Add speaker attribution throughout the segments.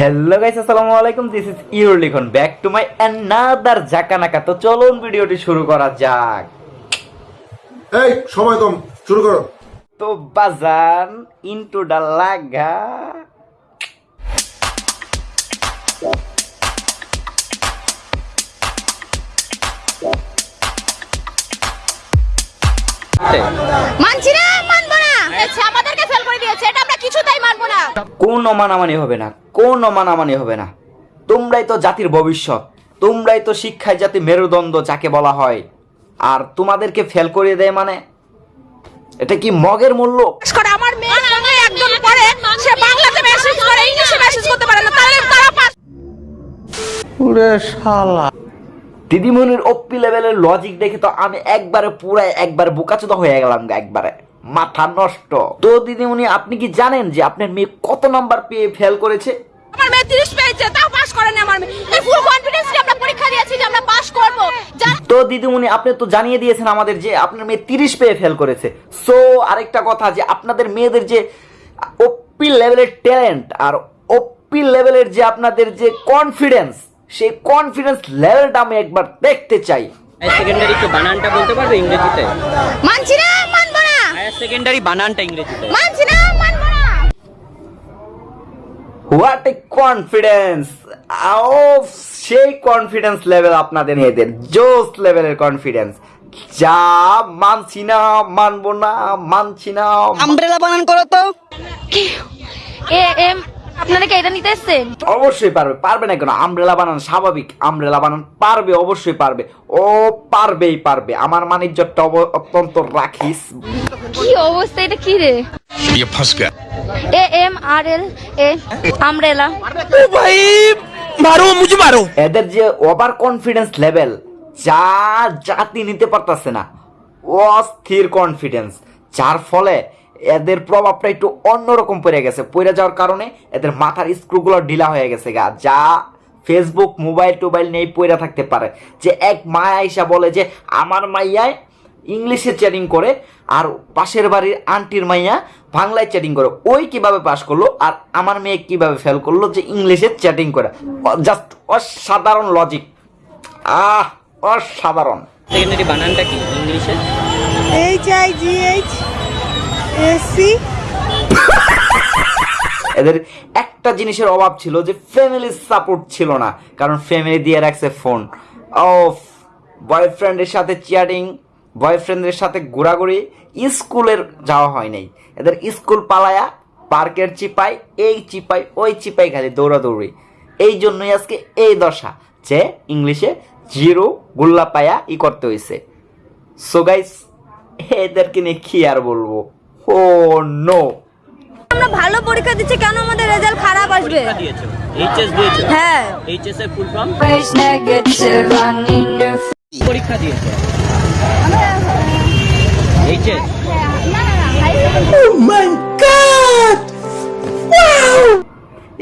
Speaker 1: Hello guys আসসালামু আলাইকুম। This is your Likhon back to my another জাকানাকা তো চলুন ভিডিওটি শুরু করা যাক।
Speaker 2: এই সময় কম শুরু করো।
Speaker 1: তো বাজান ইনটু দা লাগা
Speaker 3: মানছি না মানবো না। আমাদেরকে ফেল করে দিয়েছে। এটা আমরা কিছুতেই
Speaker 1: কোন অমানামানি হবে না কোন অমানামানি হবে না। তোমরাই তো জাতির ভবিষ্যৎ তোমরাই তো শিক্ষায় জাতি মেরুদণ্ড যাকে বলা হয়। আর তোমাদেরকে ফেল করিয়ে দেয় মানে? এটা কি মগের মূল্য?
Speaker 3: আমার মেয়ে বাংলায় একদম পড়ে সে বাংলাতে মেসেজ করে ইংলিশে মেসেজ করতে পারে না তাহলে তারা পাস
Speaker 1: দিদিমণির অপ্পি লেভেলের লজিক দেখে তো আমি একবারে পুরাই একবারে বোকাচোদা হয়ে গেলাম একবারে। মাথা নষ্ট। তো দিদিমণি আপনি কি জানেন যে আপনার মেয়ে কত নাম্বার পেয়ে ফেল করেছে?
Speaker 3: আমার মেয়ে 30 পেয়েছে তাও পাস করেনি আমার মেয়ে। এই ফুল কনফিডেন্স নিয়ে আমরা পরীক্ষা দিয়েছি যে আমরা পাস করব।
Speaker 1: তো দিদিমণি আপনি তো জানিয়ে দিয়েছেন আমাদের যে আপনার মেয়ে তিরিশ পেয়ে ফেল করেছে। সো আরেকটা কথা যে আপনাদের মেয়েদের যে ওপি লেভেলের ট্যালেন্ট আর ওপি লেভেলের যে আপনাদের যে কনফিডেন্স সেই কনফিডেন্স লেভেলটা আমি একবার দেখতে চাই।
Speaker 4: সেকেন্ডারি তো বানানটা বলতে পারবে ইংরেজিতে?
Speaker 3: মানছি না
Speaker 4: হায়ার সেকেন্ডারি বানানটা ইংরেজিতে
Speaker 3: মানছি না মানবো না।
Speaker 1: হোয়াট এ কনফিডেন্স আও সেই কনফিডেন্স লেভেল আপনাদের মেয়েদের জোস লেভেলের কনফিডেন্স যা মানছি না মানবো না মানছি না।
Speaker 4: আমব্রেলা বানান করো তো।
Speaker 3: এ এম আপনারা কি এটা নিতে
Speaker 1: অবশ্যই পারবে পারবে না কেন? বানান স্বাভাবিক বানান পারবে অবশ্যই পারবে। ও পারবেই পারবে আমার অত্যন্ত রাখিস।
Speaker 3: কি অবস্থা এটা কি রে? এ এম আর এল এ ও ভাই মারো মারো।
Speaker 1: এদের যে ওভার কনফিডেন্স লেভেল যা জাতি নিতে পারতাছে না অস্থির কনফিডেন্স যার ফলে এদের প্রভাবটা একটু অন্যরকম পড়ে গেছে। পড়ে যাওয়ার কারণে এদের মাথার স্ক্রুগুলো ঢিলা হয়ে গেছে গা। যা ফেসবুক মোবাইল টোবাইল নেই পড়ে থাকতে পারে। যে এক মায়া আইসা বলে যে আমার মাইয়ায় ইংলিশে চ্যাটিং করে আর পাশের বাড়ির আন্টির মাইয়া বাংলায় চ্যাটিং করে। ওই কীভাবে পাস করল আর আমার মেয়ে কীভাবে ফেল করল যে ইংলিশে চ্যাটিং করে? জাস্ট অসাধারণ লজিক আহ অসাধারণ।
Speaker 4: সেকেন্ডারি বানানটা কি? ইংলিশে?
Speaker 5: H I G H S.
Speaker 1: এদের একটা জিনিসের অভাব ছিল যে ফ্যামিলির সাপোর্ট ছিল না, কারণ ফ্যামিলি দিয়ে রাখছে ফোন ও বয়ফ্রেন্ডের সাথে চ্যাটিং বয়ফ্রেন্ডের সাথে ঘোরাঘুরি স্কুলের যাওয়া হয় নাই। এদের স্কুল পালায়া পার্কের চিপাই এই চিপাই ওই চিপাই খালি দৌড়াদৌড়ি। এই জন্যই আজকে এই দশা, যে ইংলিশে জিরো গুল্লা পায়া ই করতে হয়েছে সো গাইস এদেরকে নিয়ে কি আর বলব? Oh no.
Speaker 5: আমরা ভালো পরীক্ষা দিচ্ছি কেন আমাদের রেজাল্ট খারাপ আসবে?
Speaker 4: পরীক্ষা দিয়েছ? এইচএস দিয়েছ?
Speaker 5: হ্যাঁ।
Speaker 4: এইচএস এর ফুল ফর্ম পরীক্ষা দিয়েছ? এইচএস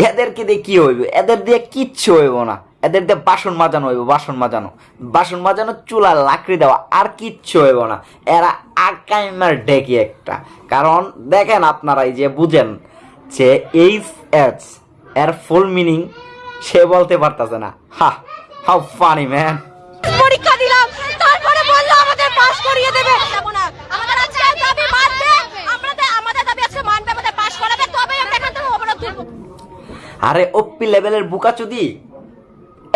Speaker 1: এদেরকে দিয়ে কি হইবে? এদের দিয়ে কিচ্ছু হইব না। এদের দিয়ে বাসন মাজানো হইব বাসন মাজানো। বাসন মাজানো চুলা লাকড়ি দেওয়া আর কিচ্ছু হইব না। এরা আকাইমার ডেকি একটা। কারণ দেখেন আপনারা এই যে বুঝেন যে এইচ এচ এর ফুল মিনিং সে বলতে পারতাছে না। হা হাউ ফানি ম্যান
Speaker 3: পরীক্ষা দিলাম তারপরে বলল আমাদের পাস করিয়ে দেবে। আমাদের আজকে দাবি মানবে আমরা আমাদের দাবি আজকে মানবে আমাদের পাস করাবে তবে আমরা এখান থেকে অবরোধ
Speaker 1: আরে ওপি লেভেলের বুকাচুদি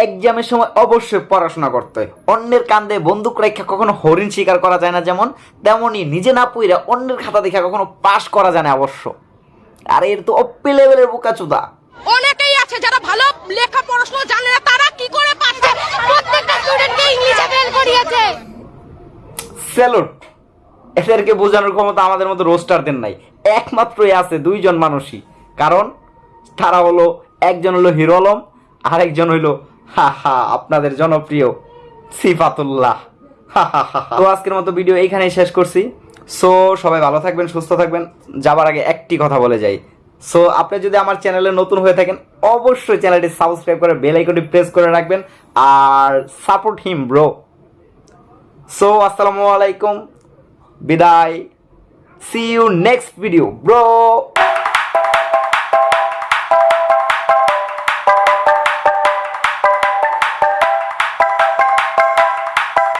Speaker 1: এক্সামের সময় অবশ্যই পড়াশোনা করতে হয়। অন্যের কান্দে বন্দুক রেখা কখনো হরিণ শিকার করা যায় না যেমন তেমনই নিজে না পইরা অন্যের খাতা দেখা কখনো পাশ করা যায় না অবশ্য। আর এর তো অপি লেভেলের বুকাচুদা।
Speaker 3: অনেকেই আছে যারা ভালো লেখা পড়াশোনা জানে না তারা কি করে পারছে? প্রত্যেকটা স্টুডেন্টকে ইংলিশে ফেল করিয়েছে।
Speaker 1: স্যালুট। এদেরকে বোঝানোর ক্ষমতা আমাদের মতো রোস্টারদের নাই। একমাত্রই আছে দুইজন মানুষই। কারণ তারা হলো একজন হলো হিরো আলম আরেকজন হইল হা হা, আপনাদের জনপ্রিয় সিফাতুল্লাহ। তো আজকের মতো ভিডিও এইখানেই শেষ করছি। সো, সবাই ভালো থাকবেন, সুস্থ থাকবেন। যাবার আগে একটি কথা বলে যাই। সো, আপনি যদি আমার চ্যানেলে নতুন হয়ে থাকেন, অবশ্যই চ্যানেলটি সাবস্ক্রাইব করে বেল আইকনটি প্রেস করে রাখবেন। আর সাপোর্ট হিম, ব্রো। সো, আসসালামু আলাইকুম। বিদায়। See you next video bro